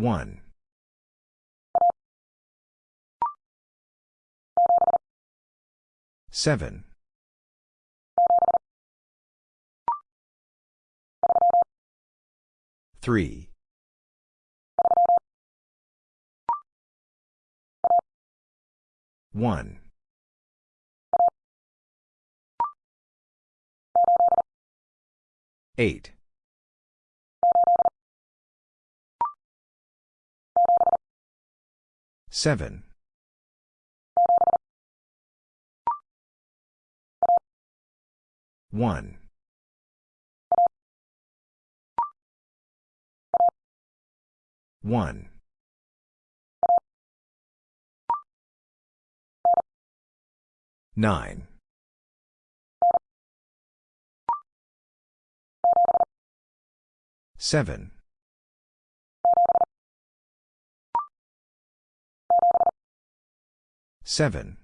1. 7. 3. 1. 8. 7. 1. 1. 9. 7. 7.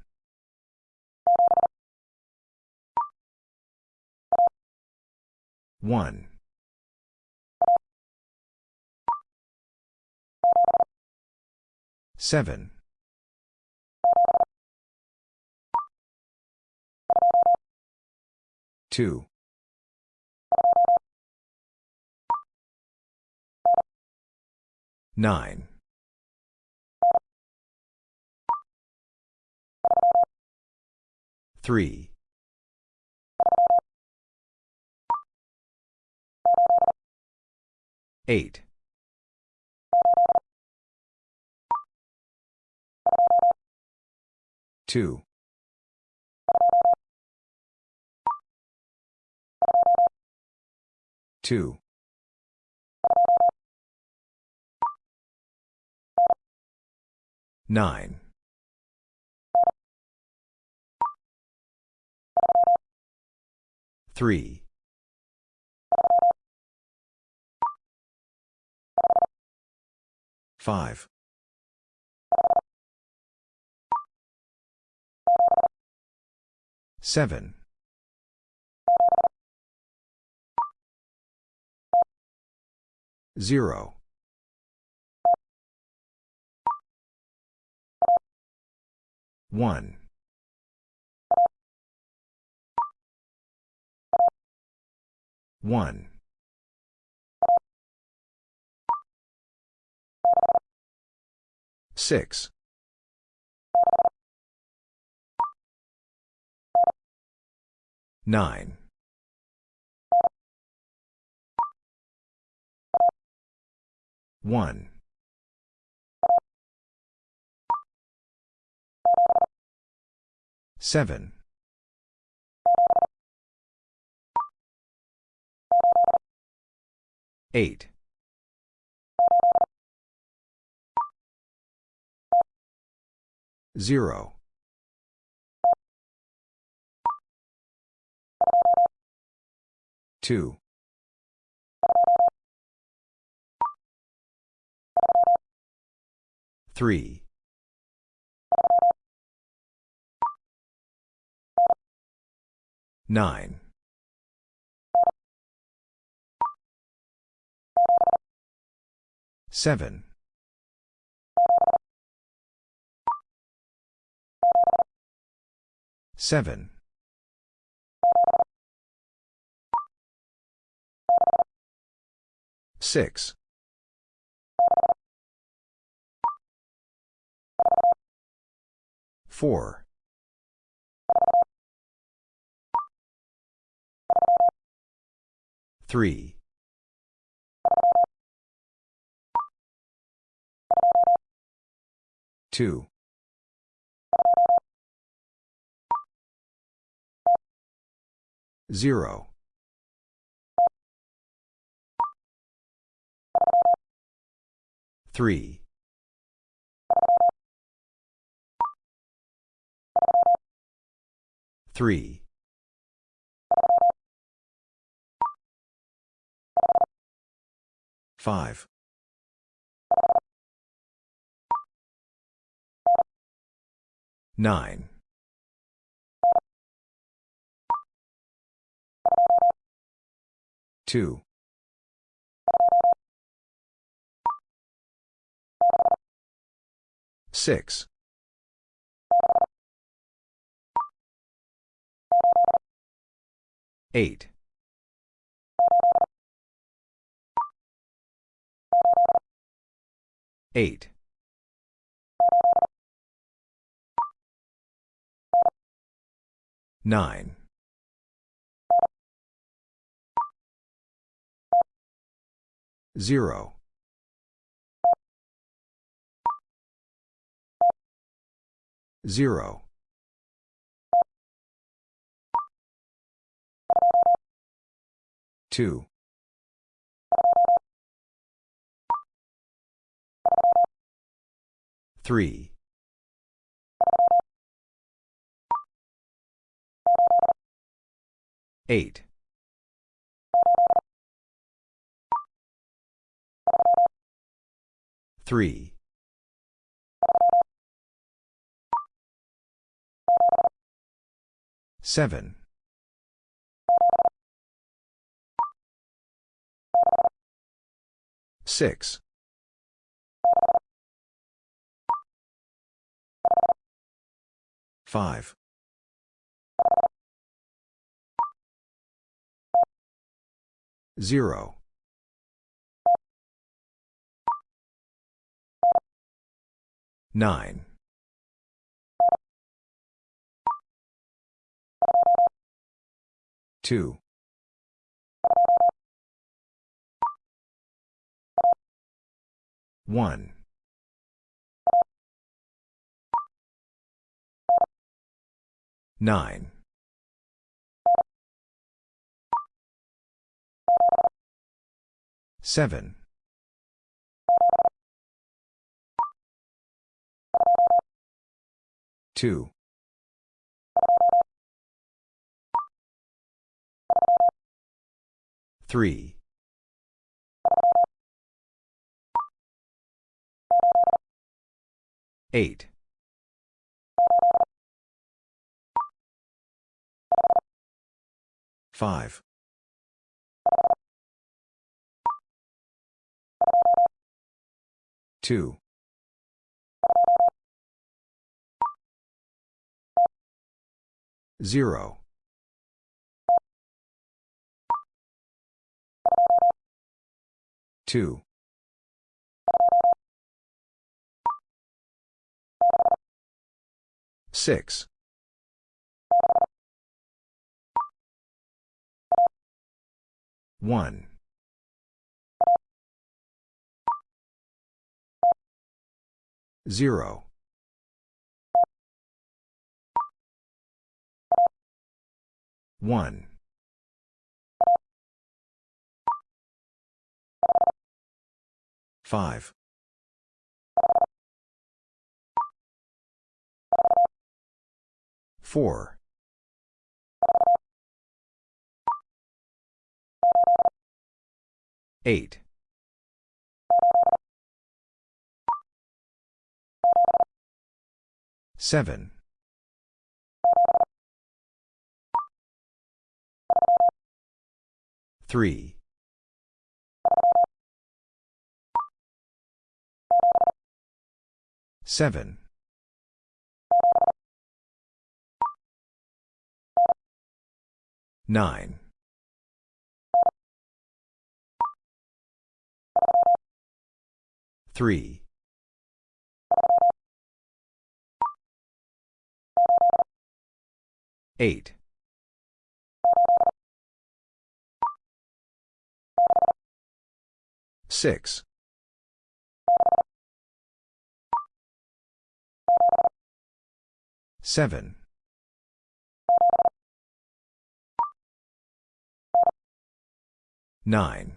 1. 7. 2. 9. 3. 8. 2. 2. 9. 3. 5. 7. 0. 1. 1. 6. 9. 1. 7. 8. 0. 2. 3. 9. 7. 7. 6. 4. 3. 2. 0. 3. 3. 5. 9. 2. Six. Eight. Eight. Nine. Zero. Zero. Two. Three. Eight. Three. Seven. Six. Five. Zero. Nine. Two. One. Nine. Seven. Two. Three. Eight. Five. Two. Zero. Two. Six. One. Zero. One. Five. Four. Eight. Seven. Three. Seven. Nine. Three. Eight. Six. Seven. Nine.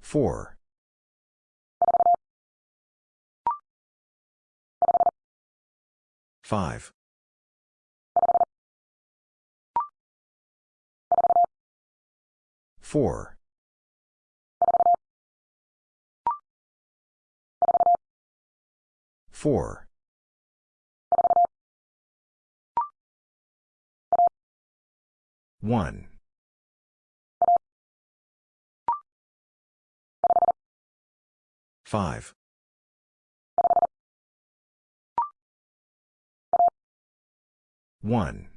Four. Five. Four. Four. One. 5. 1.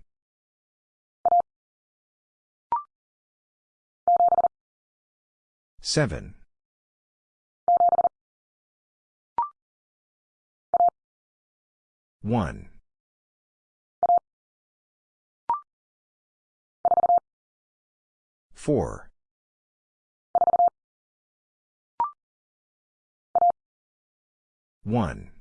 7. 1. 4. 1.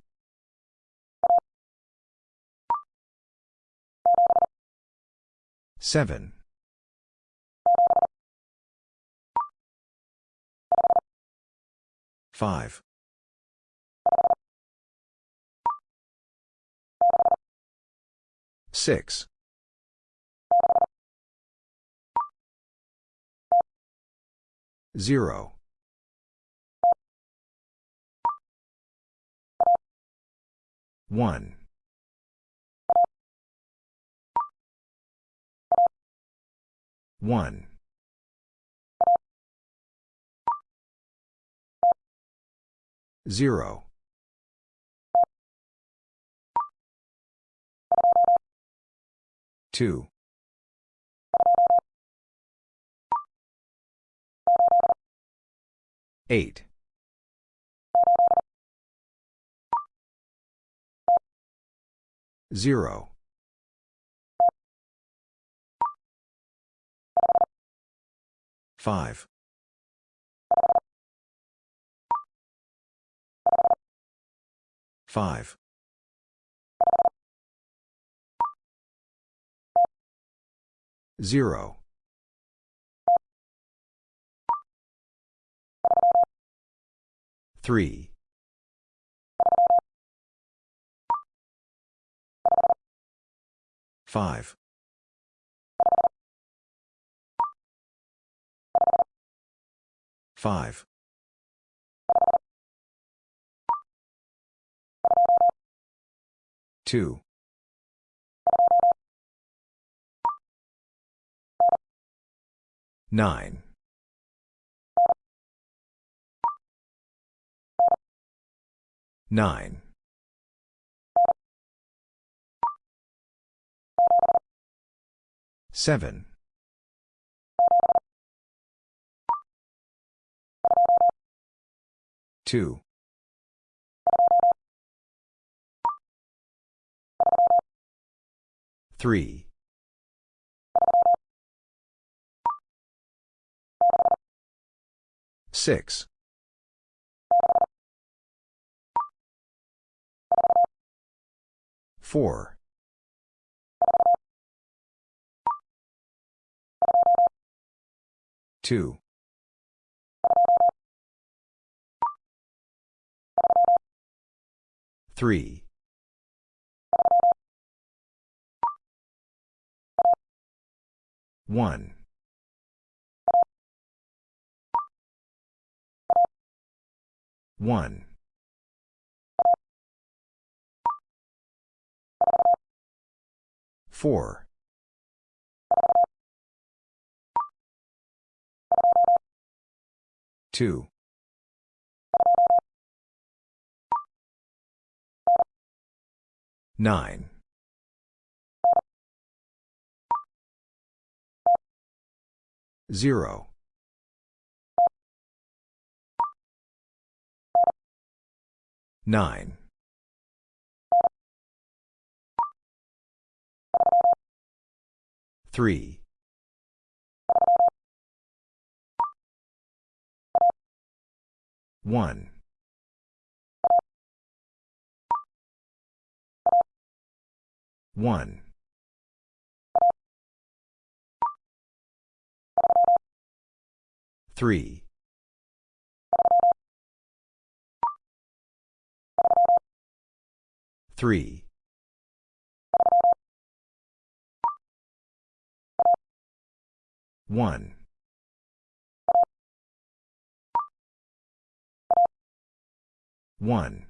7. 5. 6. 0. 1. 1. 0. 2. 8. 0. 5. 5. 0. 3. 5. 5. 2. 9. 9. 7. 2. 3. 6. 4. 2. 3. 1. 1. 4. 2. 9. 0. 9. 3. 1. 1. 3. 3. 1. 1.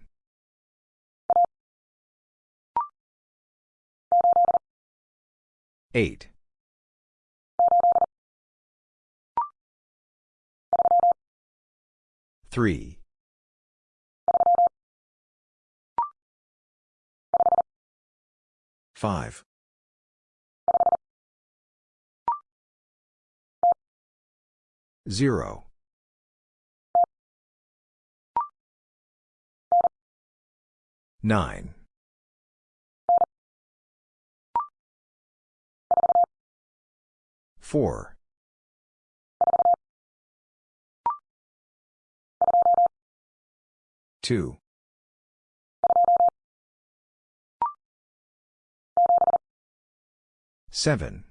8. 3. 5. 0. 9. Four. Two. Seven.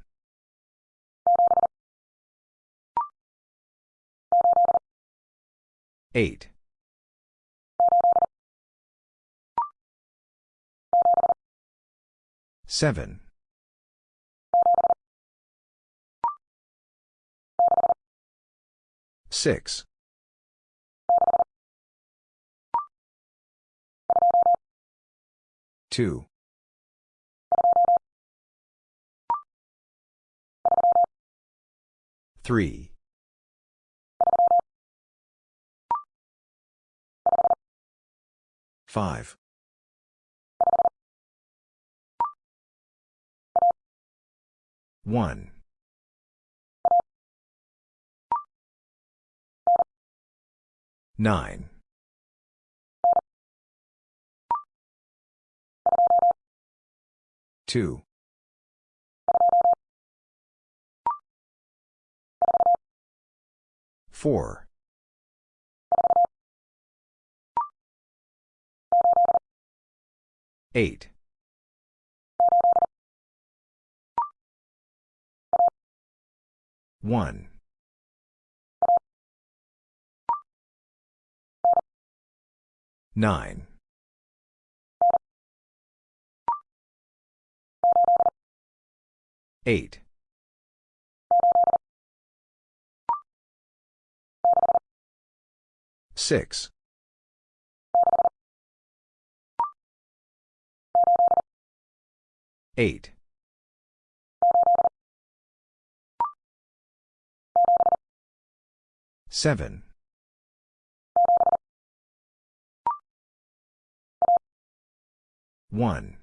Eight. Seven. Six. Two. Three. Five. One. Nine. Two. Four. Eight. One. Nine. Eight. Six. Eight. Seven. One.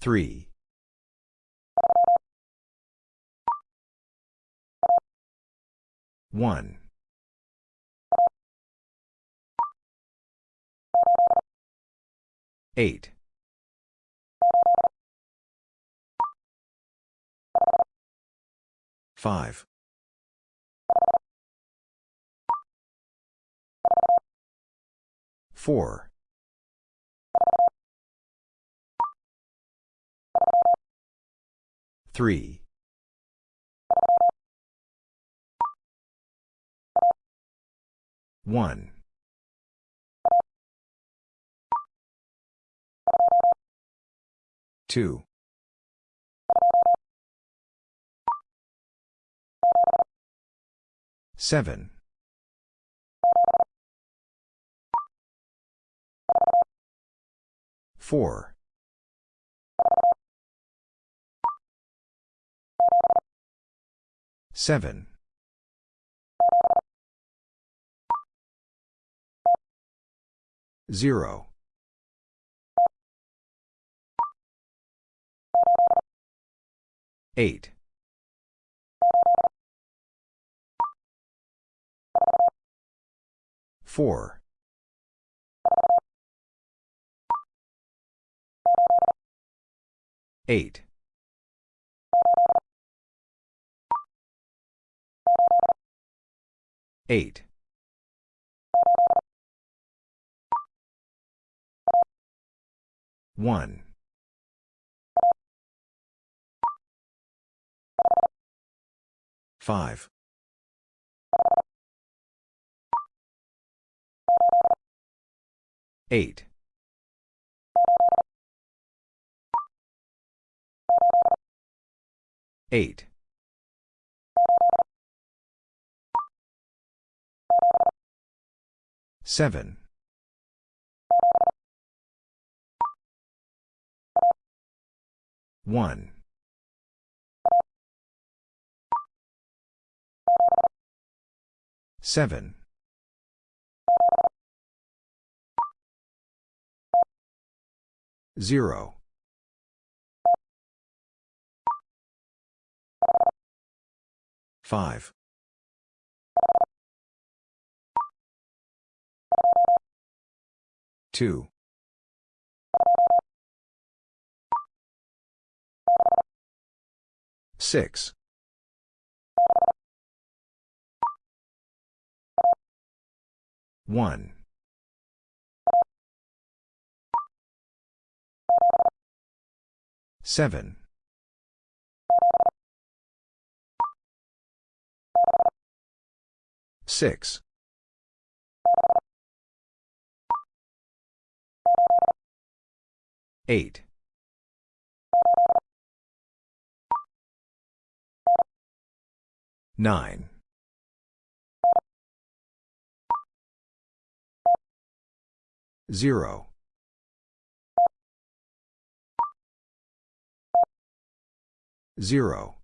Three. One. Eight. Five. Four. Three. One. Two. Seven. Four. Seven. Zero. Eight. Four. Eight. Eight. One. Five. Eight. 8. 7. 1. 7. 0. Five. Two. Six. One. Seven. Six. Eight. Nine. Zero. Zero.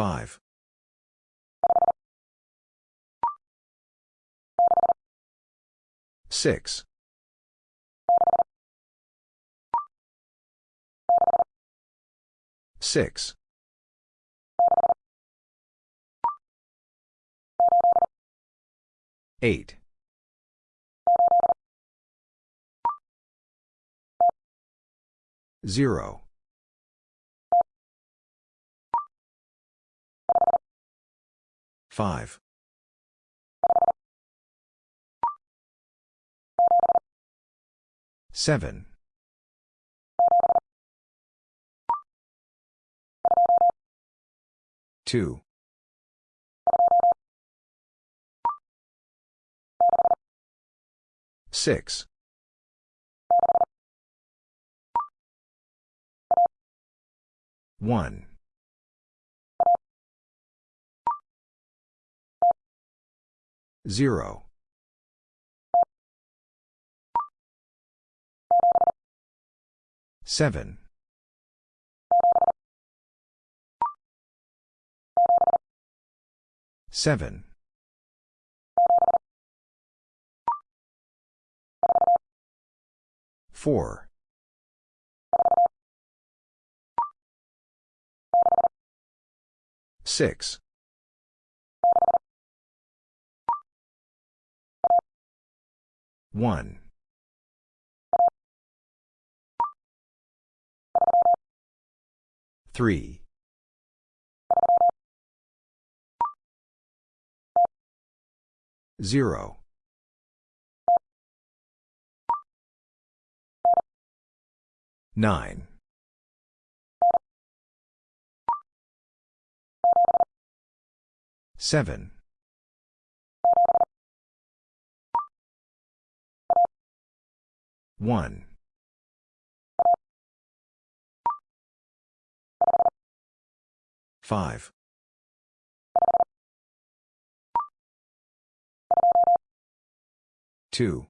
Five. Six. Six. Eight. Zero. Five. Seven. Two. Six. One. Zero. Seven. Seven. Four. Six. One. Three. Zero. Nine. Seven. One. Five. Two.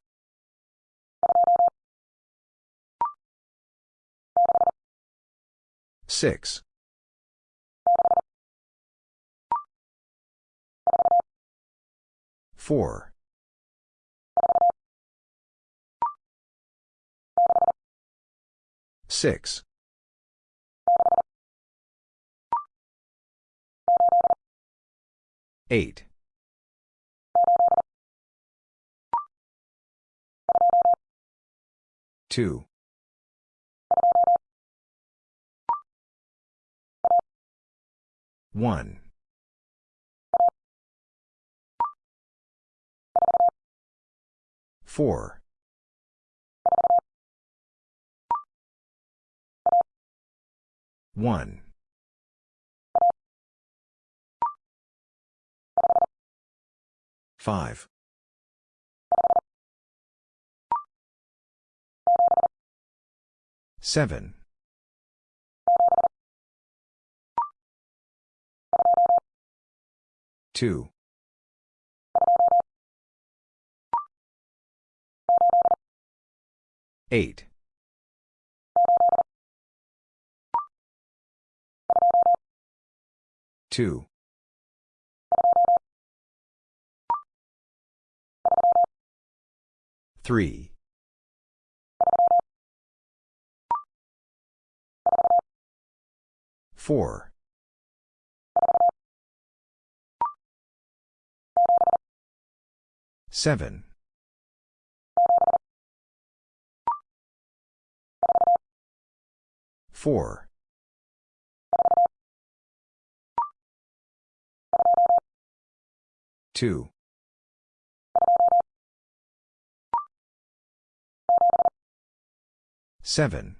Six. Four. Six. Eight. Two. One. Four. One. Five. Seven. Two. Eight. Two. 3. 4. 7. 4. 2. 7.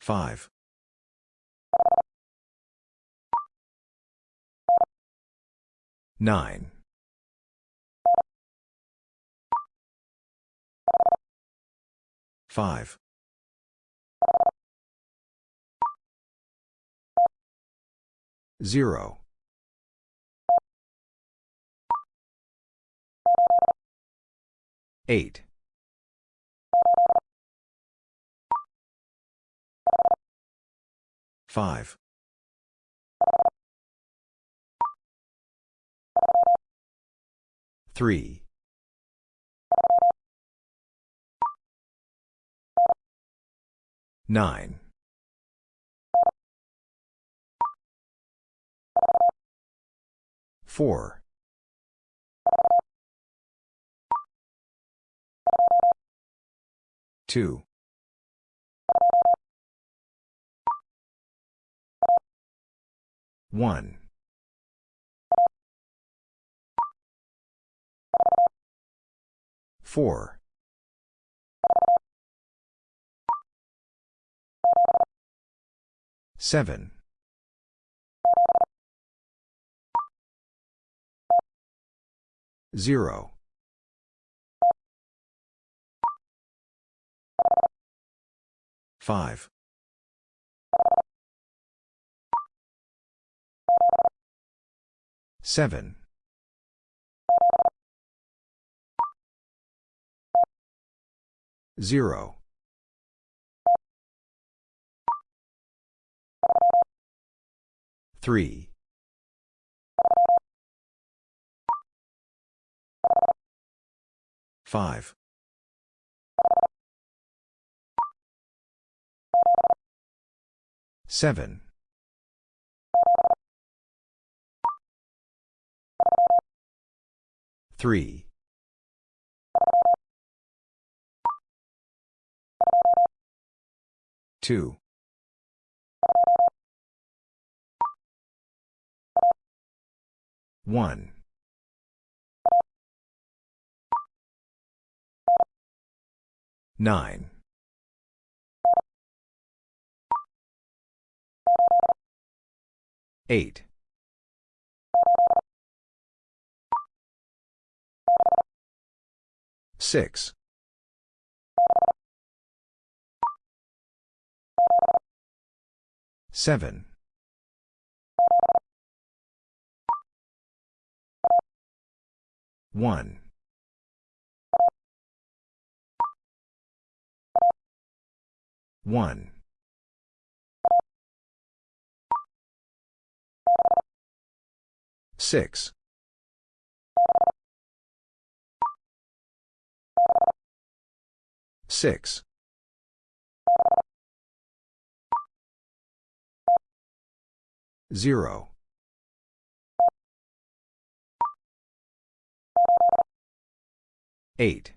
5. 9. 5. 0. 8. 5. 3. 9. 4. 2. 1. 4. 7. 0. 5. 7. 0. 3. 5. 7. 3. 2. 1. 9. 8. 6. 7. 1. 1. 6. 6. 0. 8.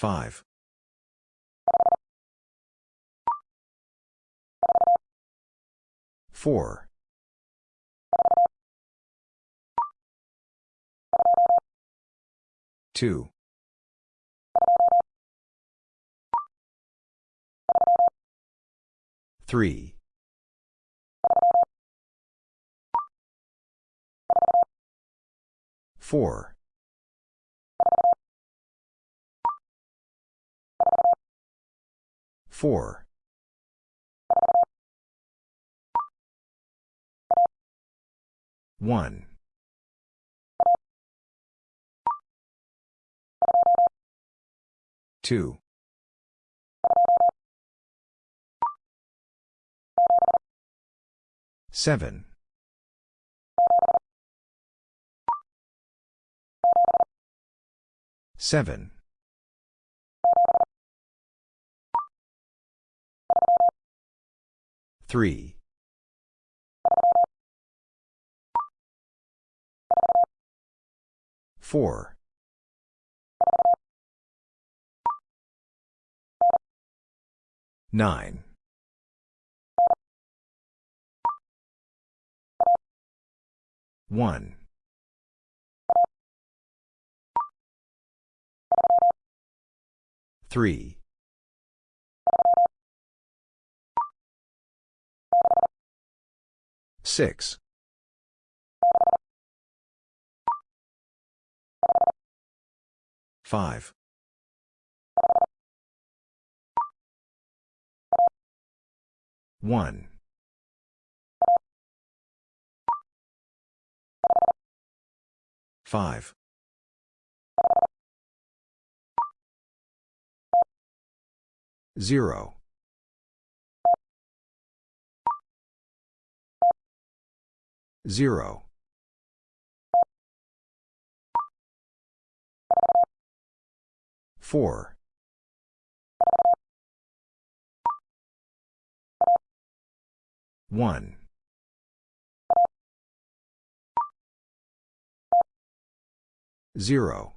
5. 4. 2. 3. 4. 4. 1. 2. Seven. Seven. Three. Four. Nine. One. Three. Six. Five. One. Five. Zero. Zero. Four. One. Zero.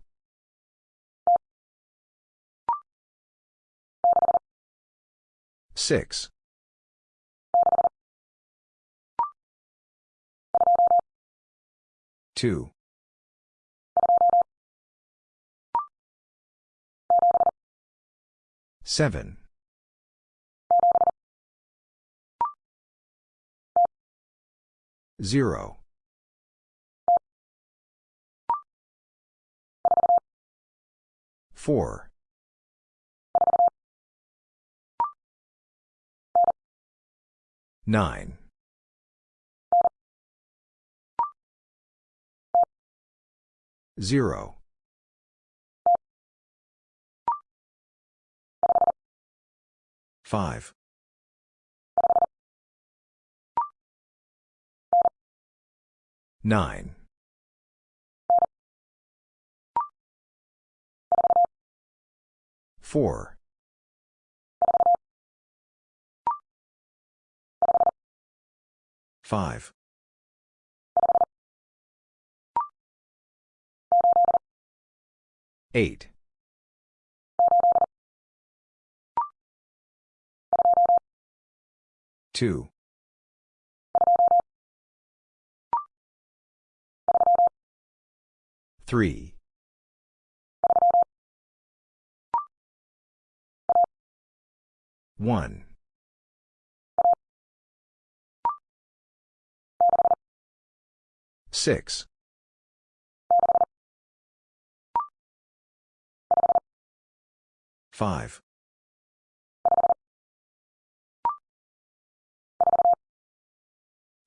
Six. Two. Seven. Zero. Four. Nine. Zero. Five. Nine. Four. Five. Eight. Two. Three. One. Six. Five.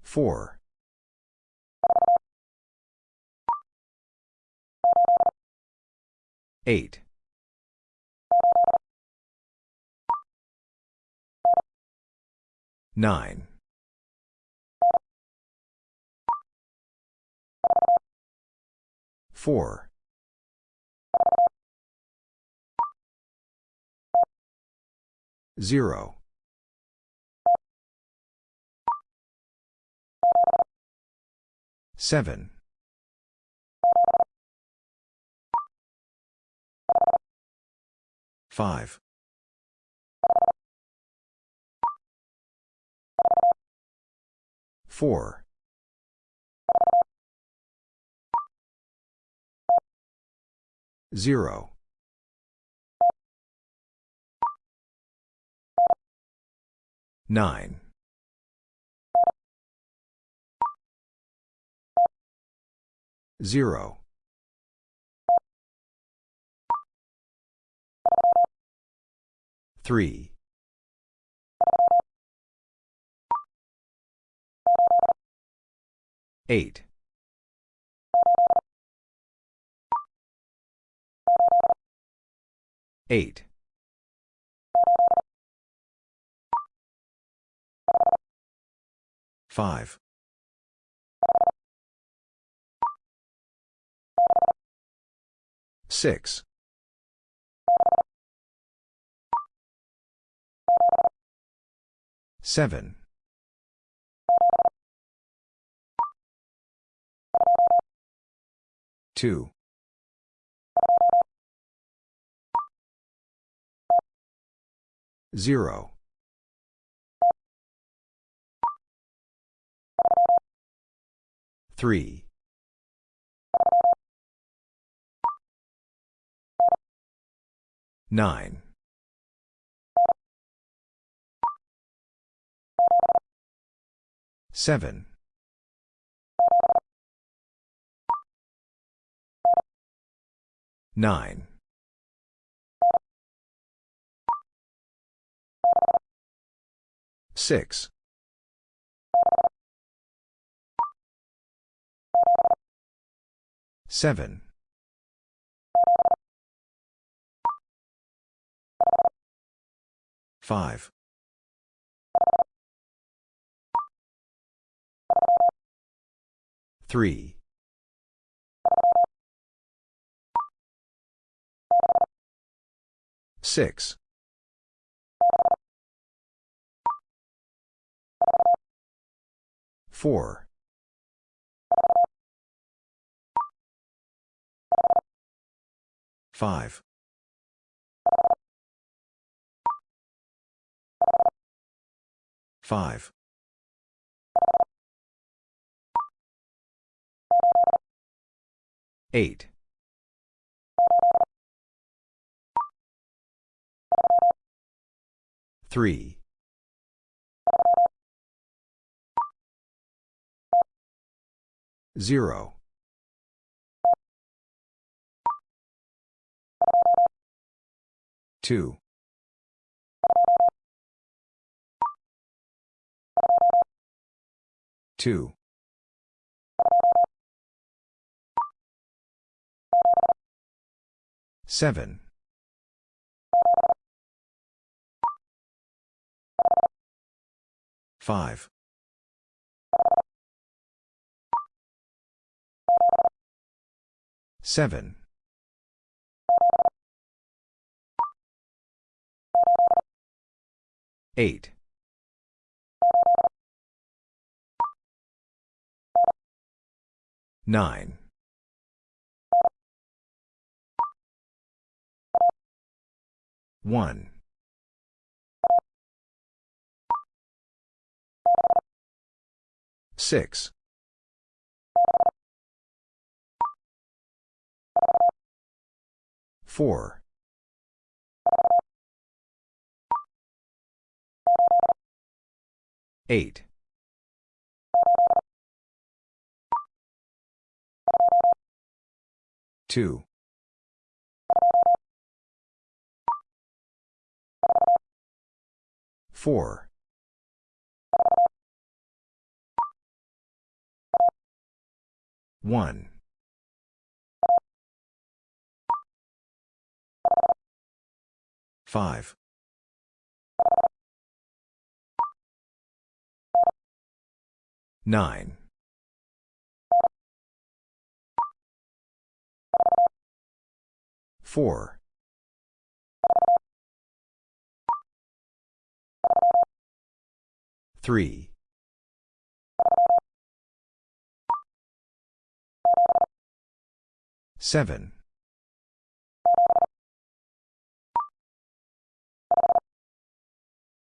Four. Eight. Nine. Four. Zero. Seven. Five. Four. Zero. Nine. Zero. Three. Eight. Eight. 5. 6. 7. 2. 0. 3. 9. 7. 9. 6. 7. 5. 3. 6. 4. 5. 5. 8. 3. 0. 2. 2. 7. 5. 7. 8. 9. 1. 6. 4. 8. 2. 4. 1. 5. 9. 4. 3. 7.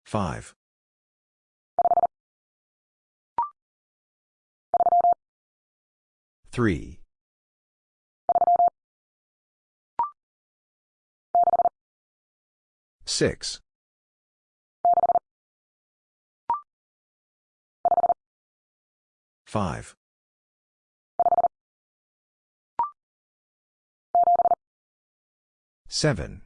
5. 3. 6. 5. 7.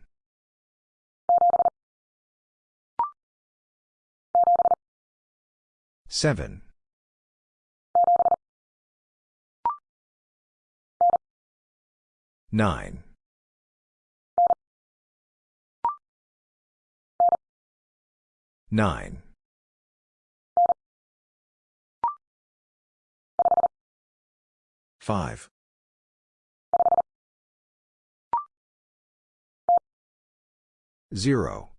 7. 9. 9. 5. 0.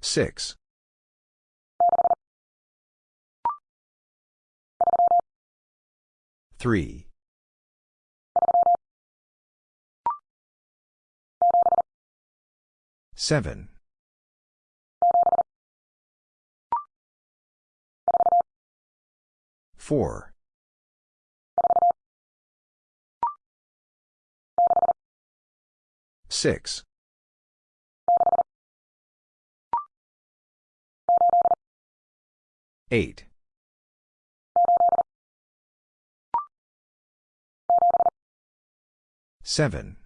6. 3. 7. 4. 6. 8. 7.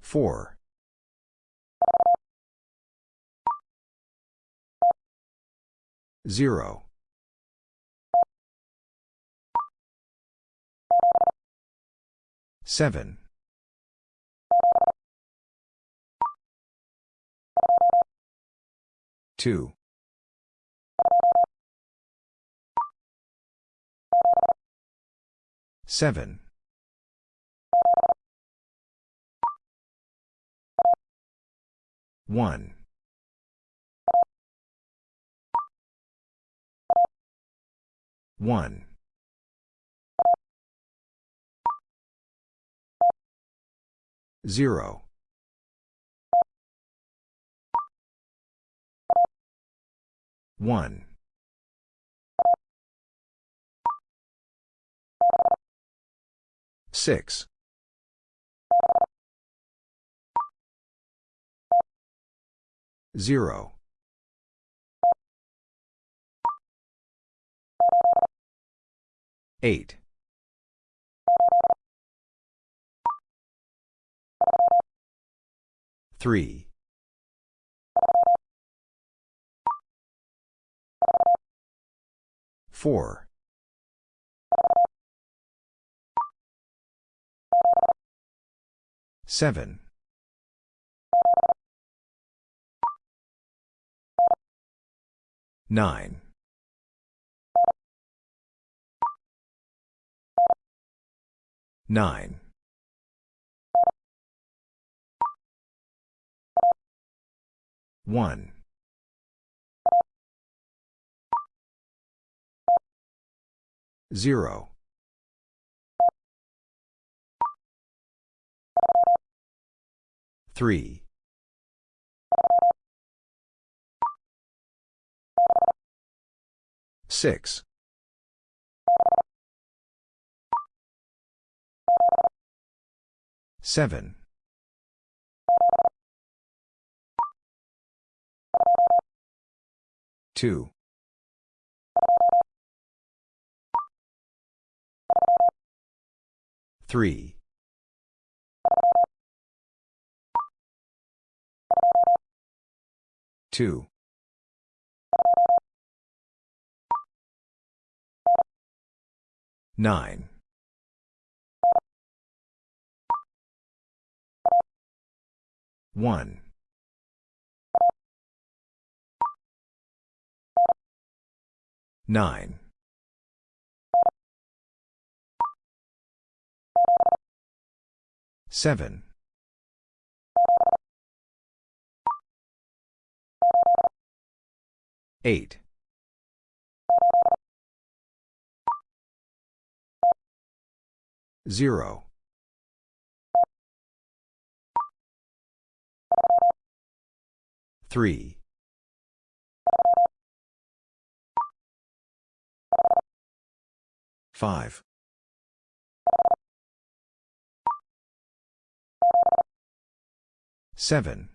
4. 0. 7. 2. 7. 1. 1. 0. 1. 6. 0. 8. 3. 4. 7. 9. 9. 1. 0. 3. 6. 7. 2. 3. 2. 9. 1. 9. 7. 8. 0. 3. 5. 7.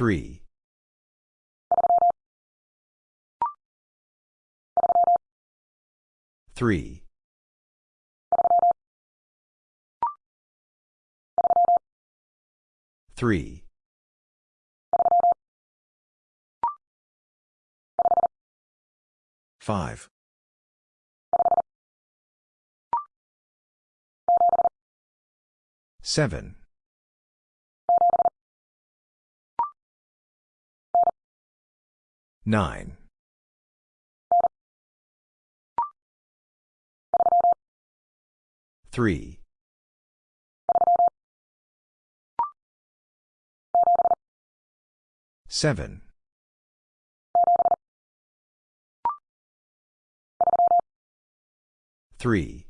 3. 3. 3. 5. Seven. Nine. Three. Seven. Three.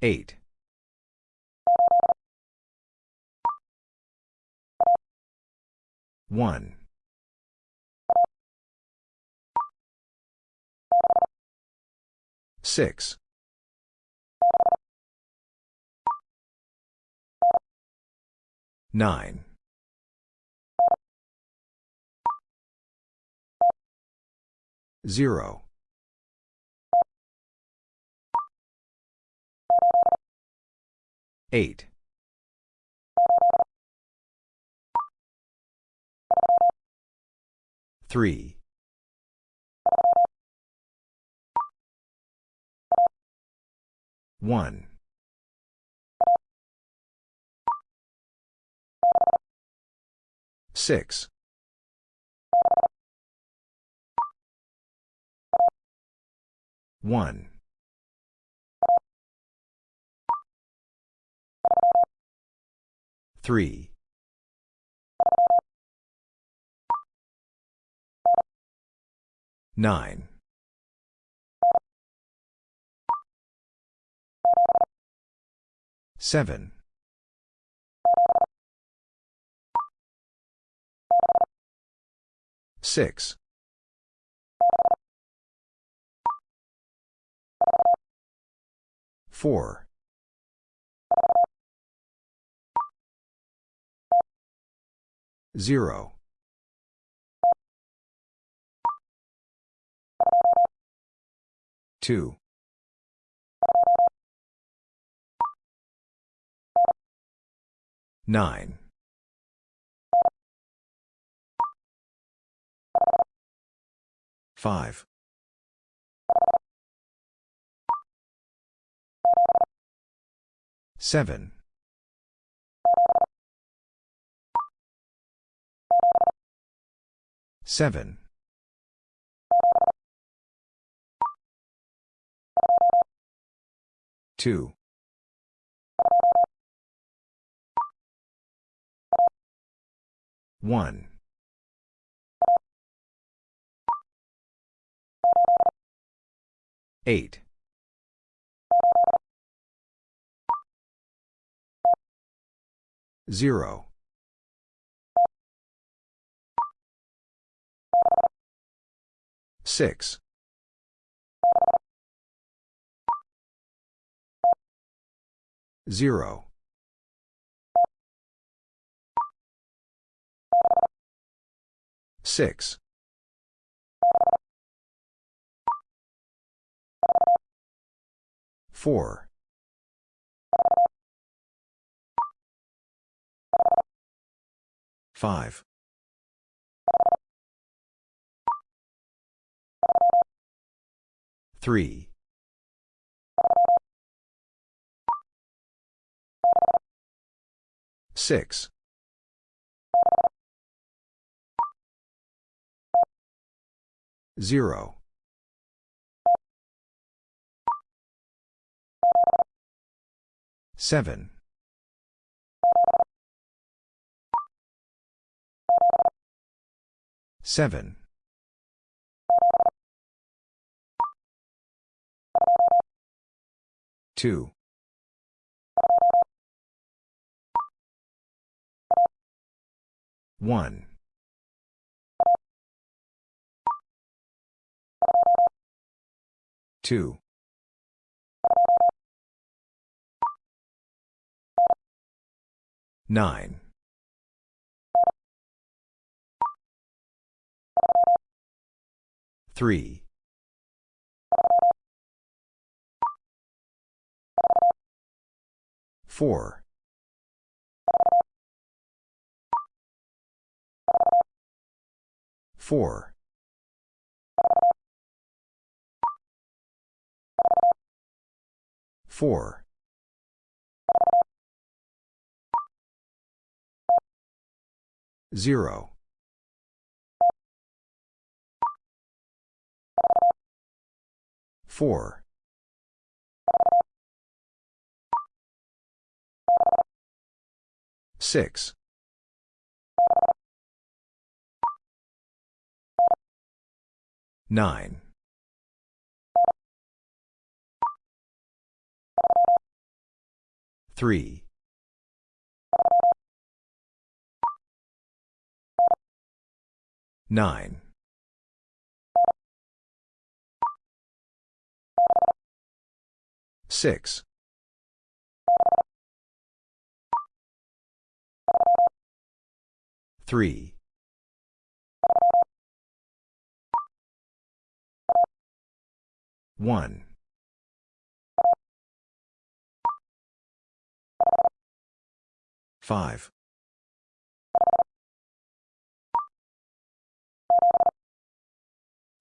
Eight. One. Six. Nine. Zero. Eight. Three. One. Six. One. Three. Nine. Seven. Six. Four. Zero. Two. Nine. Five. Seven. Seven. Two. One. Eight. Zero. Six. Zero. Six. Four. Five. Three. Six. Zero. Seven. Seven. Two. One. Two. Nine. Three. Four. Four. Four. Zero. Four. Six. Nine. Three. Nine. Six. Three. One. Five.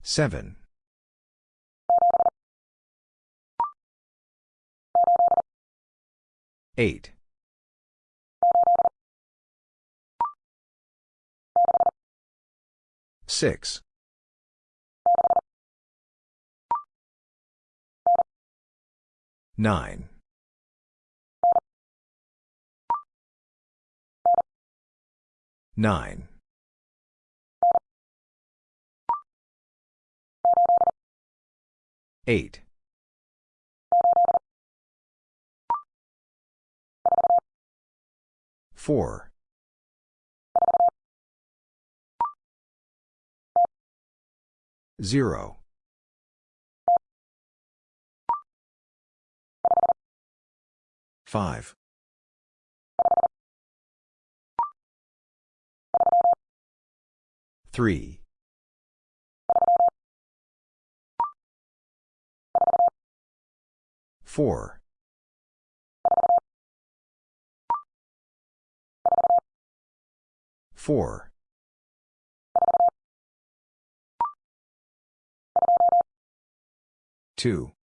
Seven. Eight. Six. Nine. Nine. Eight. Four. Zero. Five. Three. Four. Four. Two.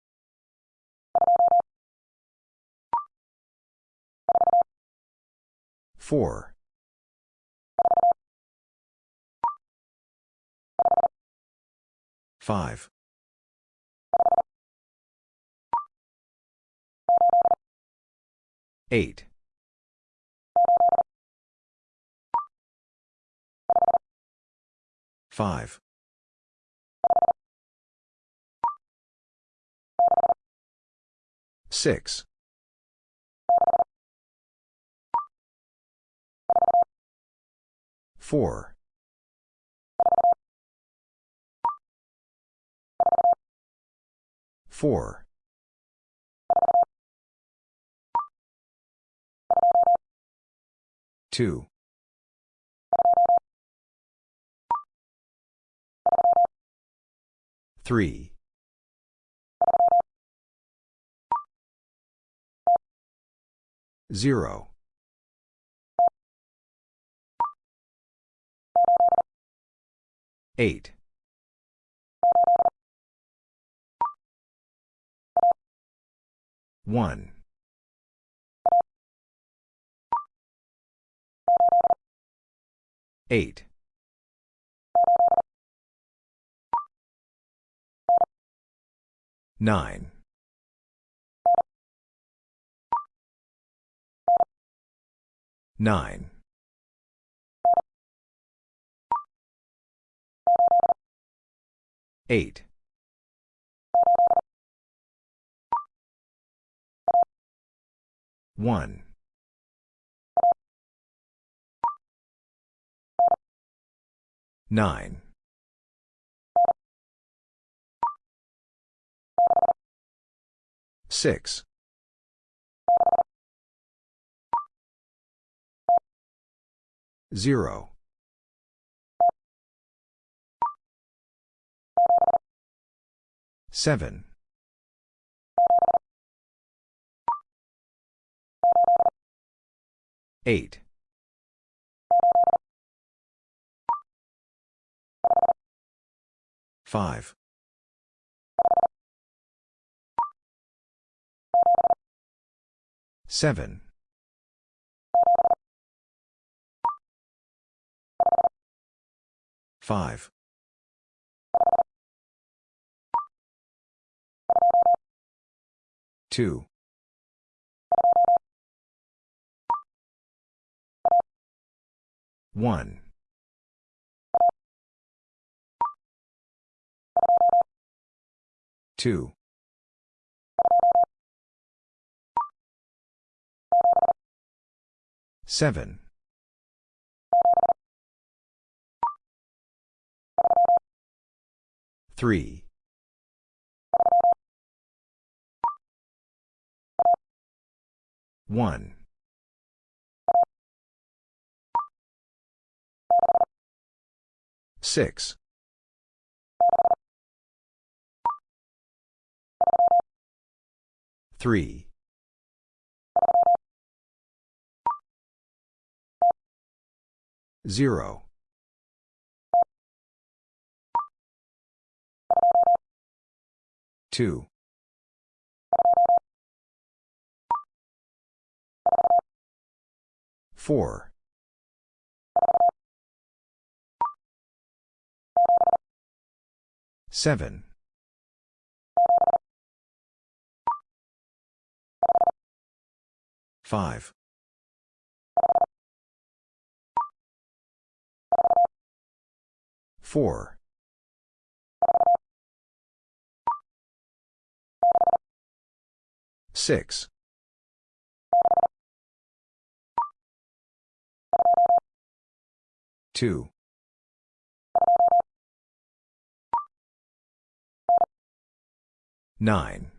Four. Five. Eight. Five. Six. Four. Four. Two. Three. Zero. Eight. One. Eight. Nine. Nine. Eight. One. Nine. Six. Zero. Seven. Eight. Five. Seven. Five. Two. One. Two. Seven. Three. One. Six. Three. Zero. Two. Four. Seven. Five. Four. Six. Two. Nine.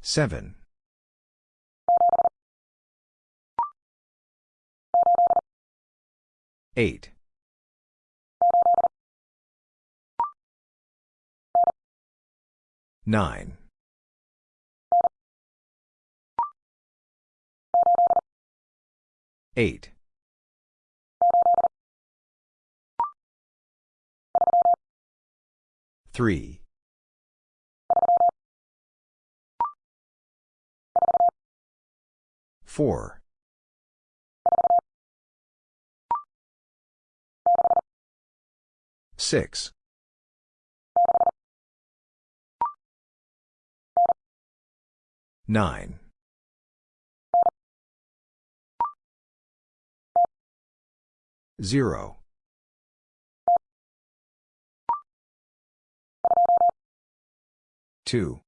Seven. Eight. Nine. Eight. Three. Four. Six. Nine. Zero. Two.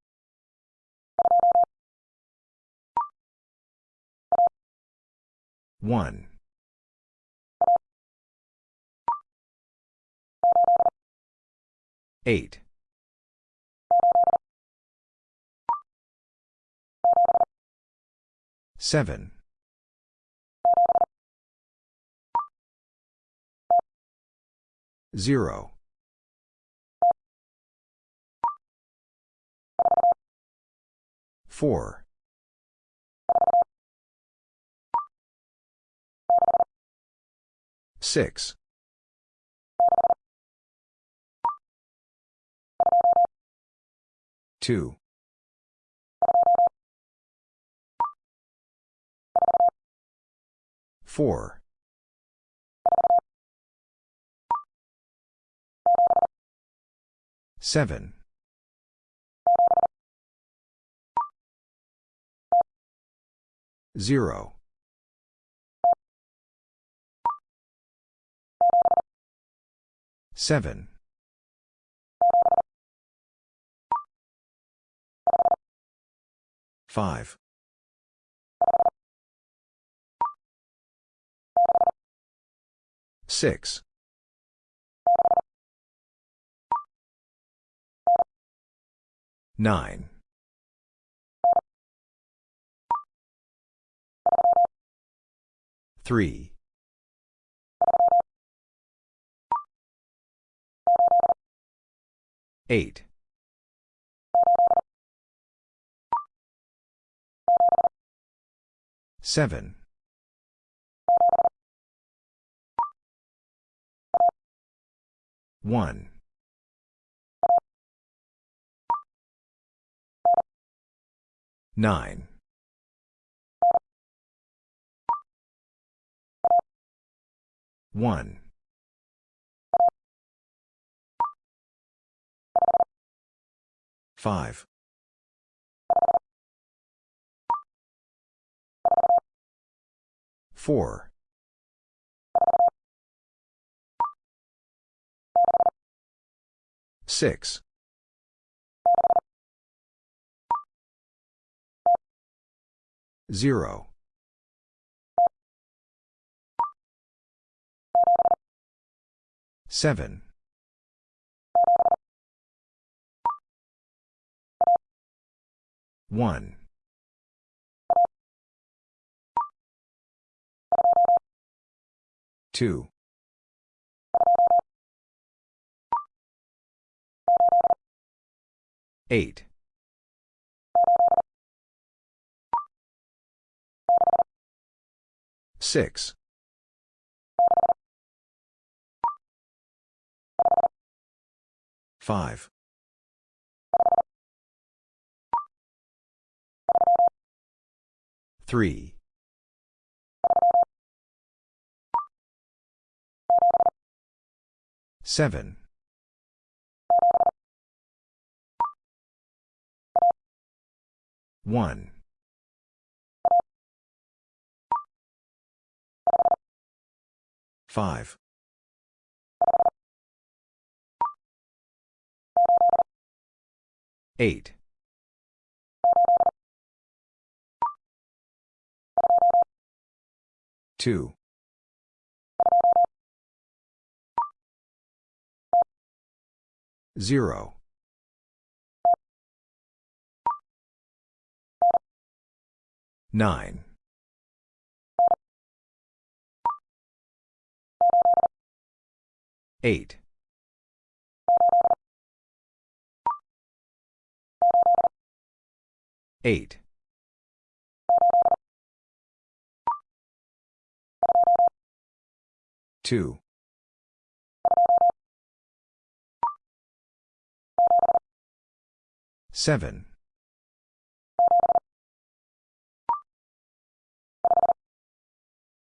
One. Eight. Seven. Zero. Four. Six. Two. Four. Seven. Zero. Seven. Five. Six. Nine. Three. Eight. Seven. One. Nine. One. Five. Four. Six. Zero. Seven. One. Two. Eight. Six. Five. Three. Seven. One. Five. Eight. Two. Zero. Nine. Eight. Eight. Two. Seven.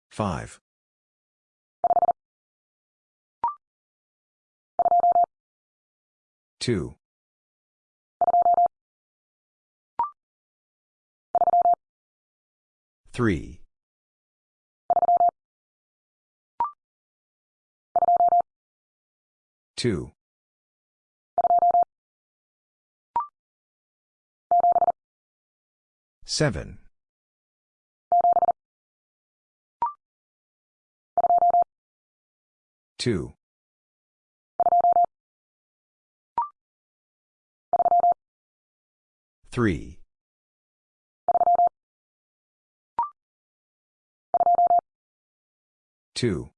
Five. Two. Three. Two. Seven. Two. Three. Two.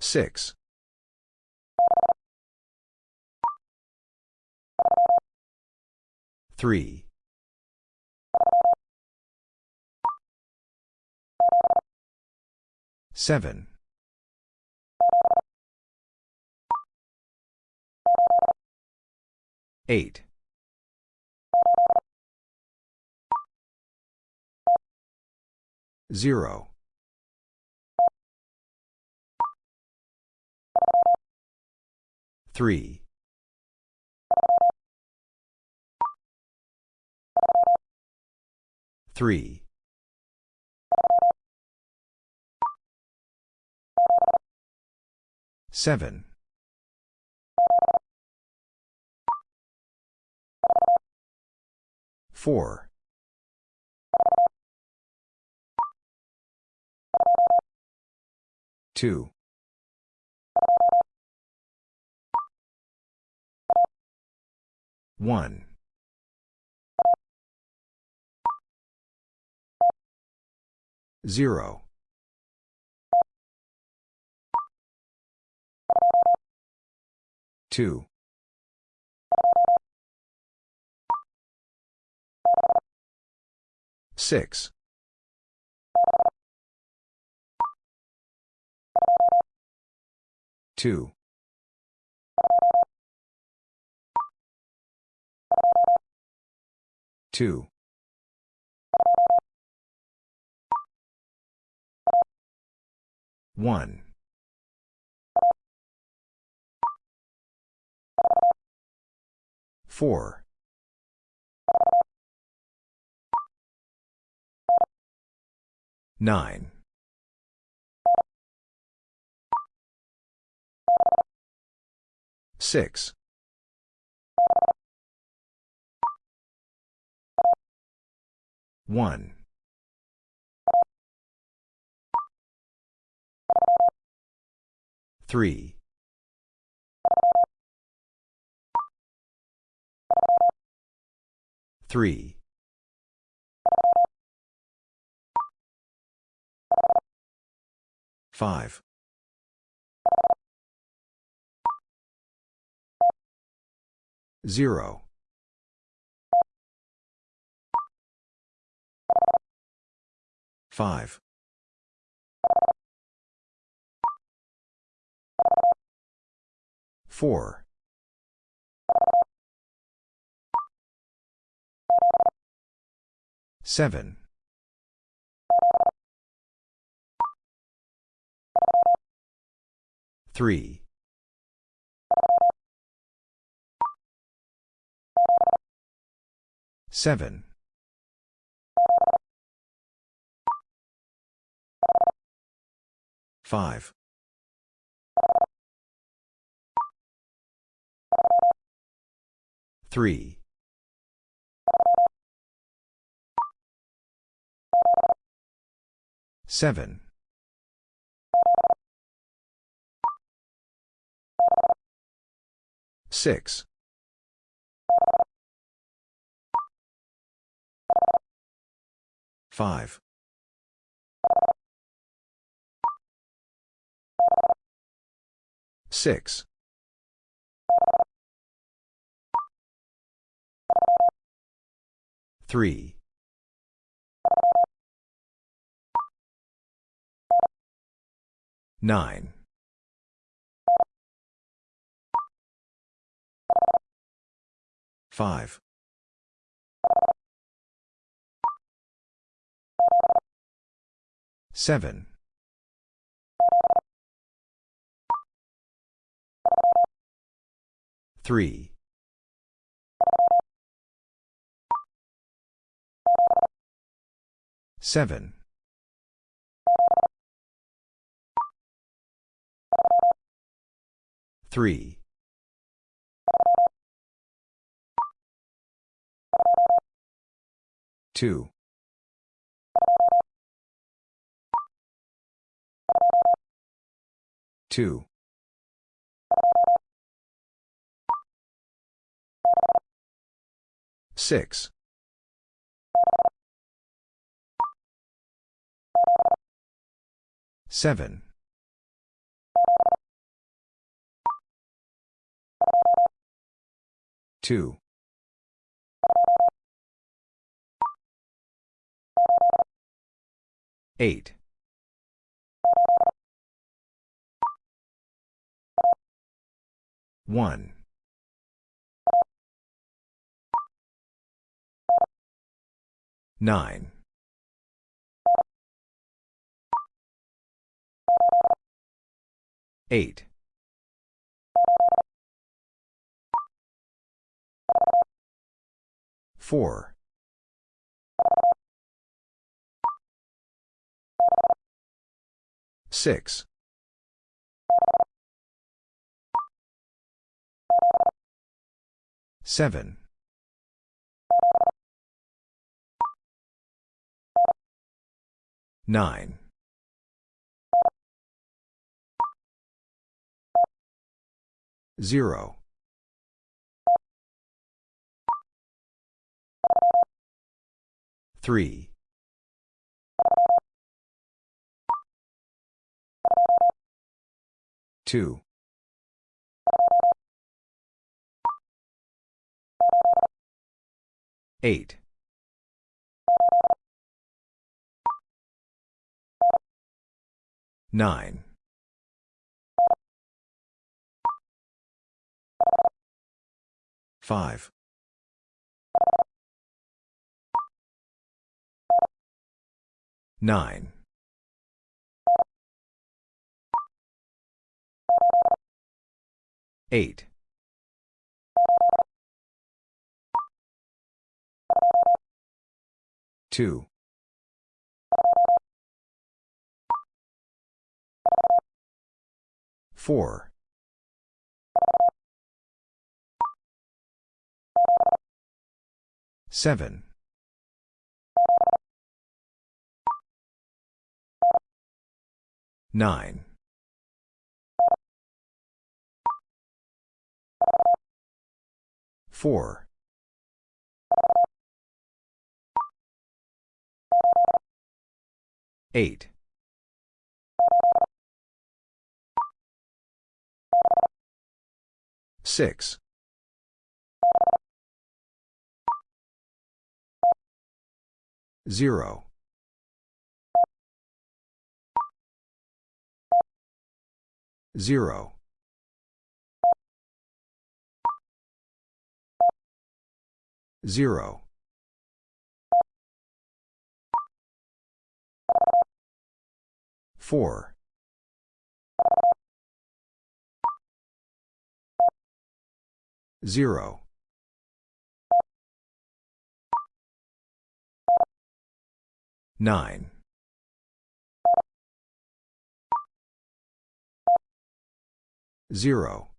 Six. Three. Seven. Eight. Zero. Three. Three. Seven. Four. Two. One. Zero. Two. 6. 2. 2. 1. 4. 9. 6. 1. 3. 3. 5. 0. 5. 4. 7. 3. 7. 5. 3. 7. 6. 5. 6. 3. 9. 5. 7. 3. 7. 3. 2. 2. 6. 7. 2. 8. 1. 9. 8. 4. 6. 7. 9. 0. 3. 2. 8. 9. 5. 9. Eight. Two. Four. Seven. Nine. Four. Eight. Six. Zero. Zero. Zero. Four. Zero. Nine. Zero.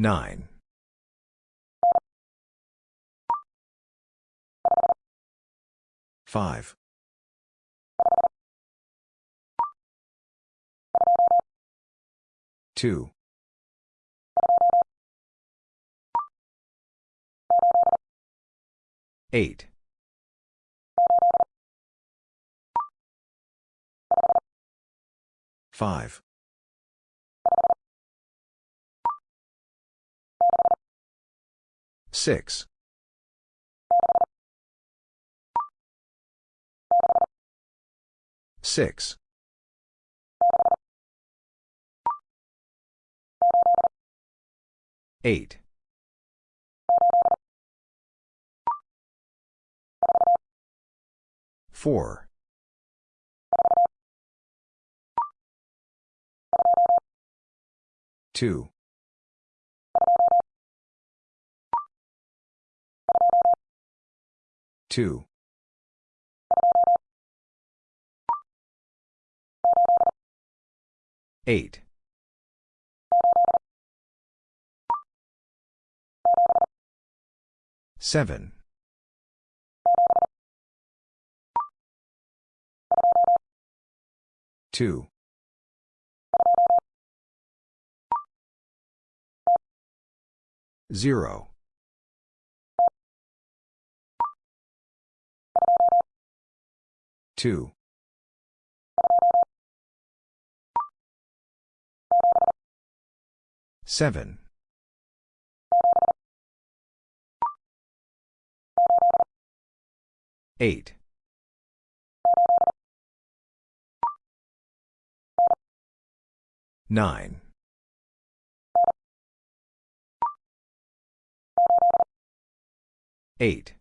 Nine. Five. Two. Eight. Five. Six. Six. Eight. Four. Two. Two. Eight. Seven. Two. Zero. Two. Seven. Eight. Nine. Eight.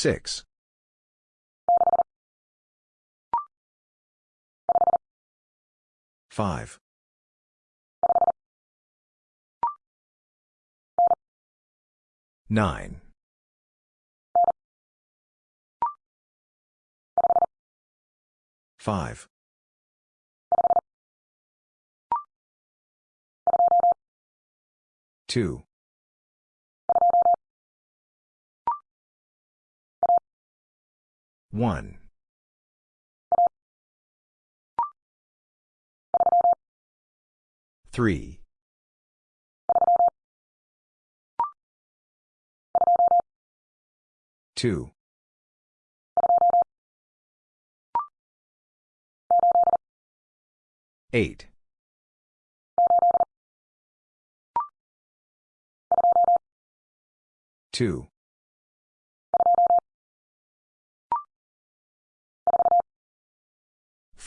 Six. Five. Nine. Five. Two. One. Three. Two. Eight. Two.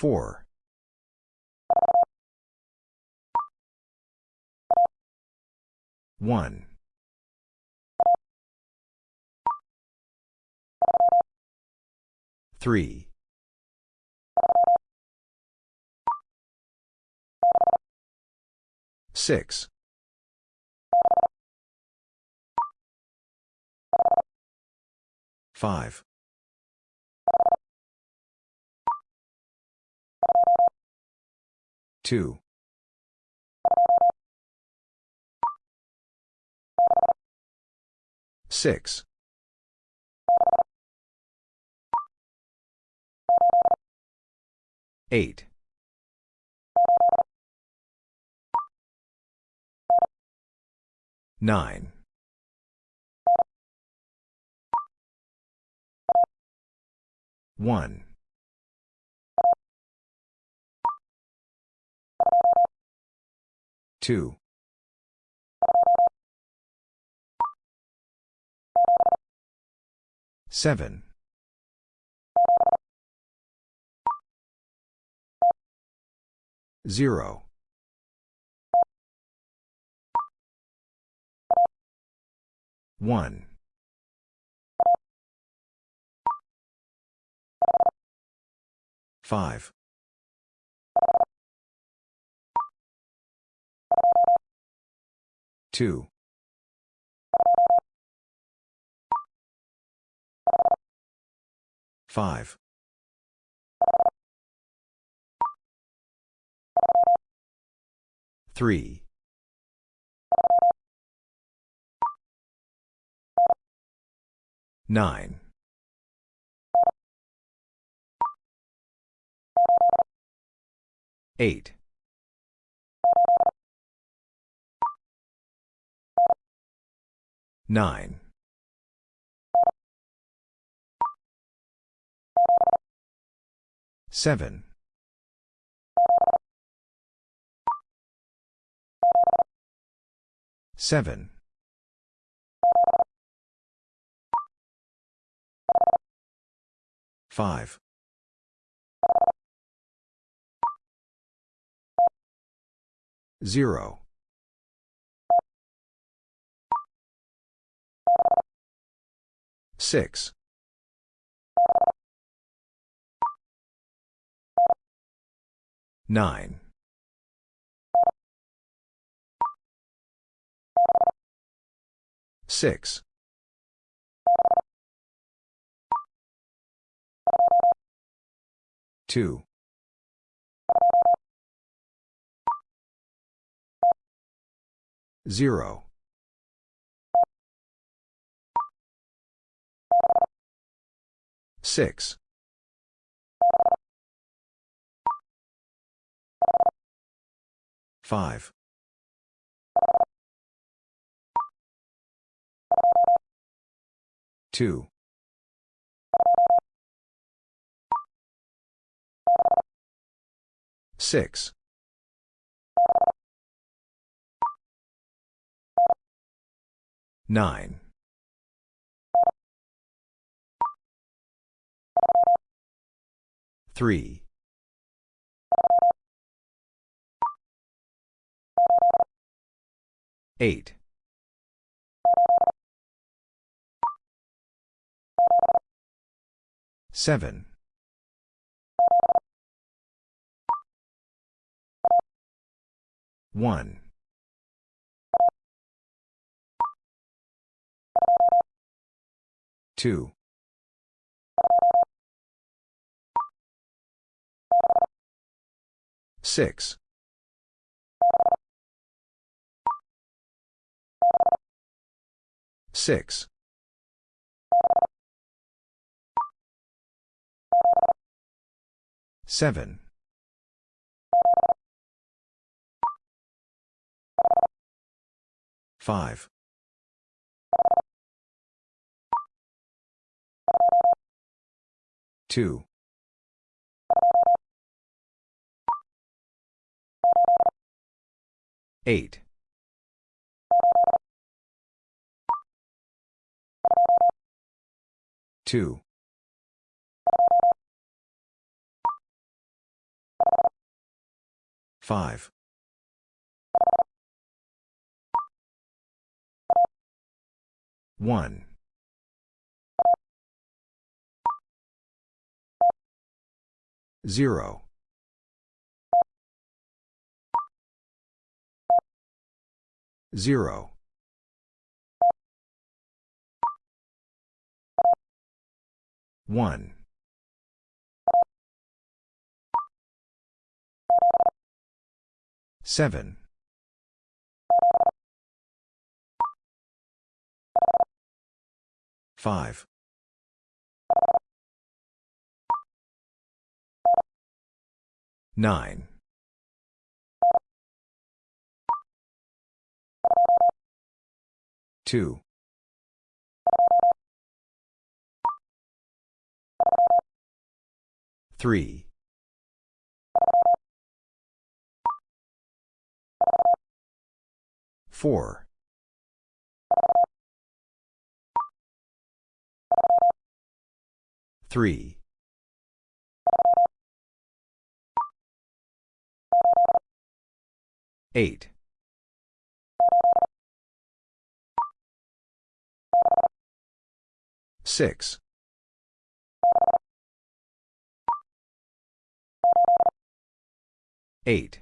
Four. 1. 3. 6. 5. 2. 6. 8. 9. 1. 2. 7. 0. 1. 5. 2. 5. 3. 9. 8. 9. 7. 7. 5. 0. 6. 9. 6. 2. 0. 6. 5. 2. 6. 9. 3. 8. 7. 1. 2. 6. 6. 7. 5. 2. 8. 2. 5. 1. 0. 0. 1. 7. 5. 9. 2. 3. 4. 3. 8. 6. 8.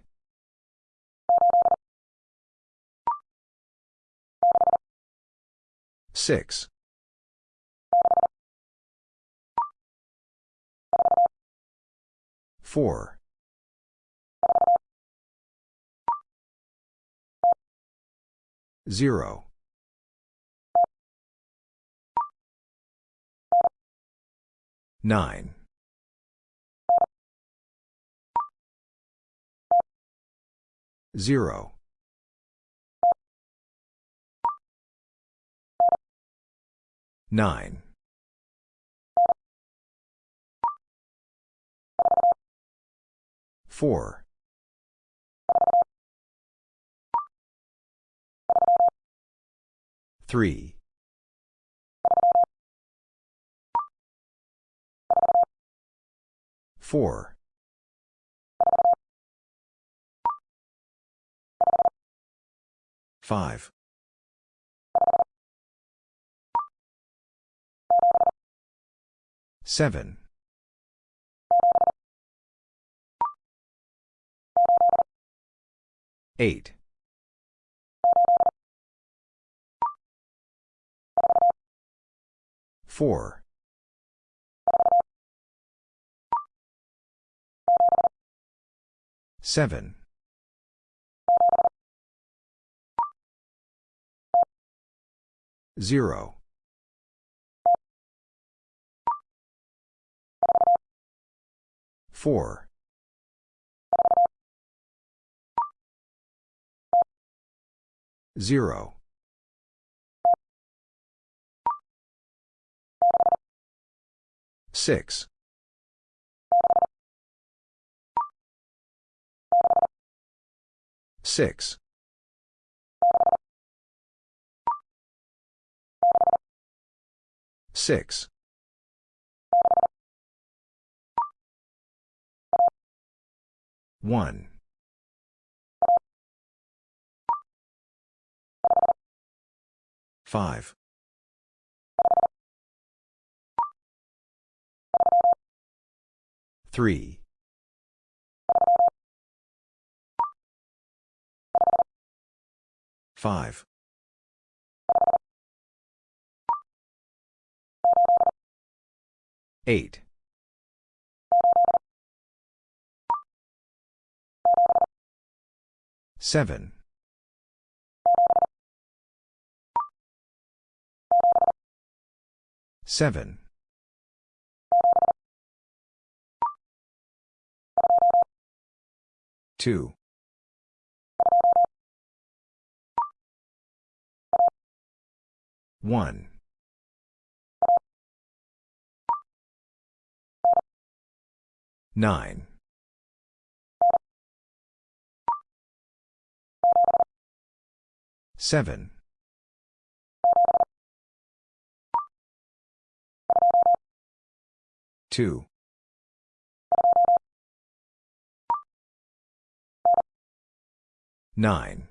6. 4. 0. 9. 0. 9. 4. 3. 4. 5. 7. 8. 4. 7. 0. 4. 0. 6. 6. 6. 1. 5. 3. 5. 8. 7. 7. 2. 1. 9. 7. 2. 9.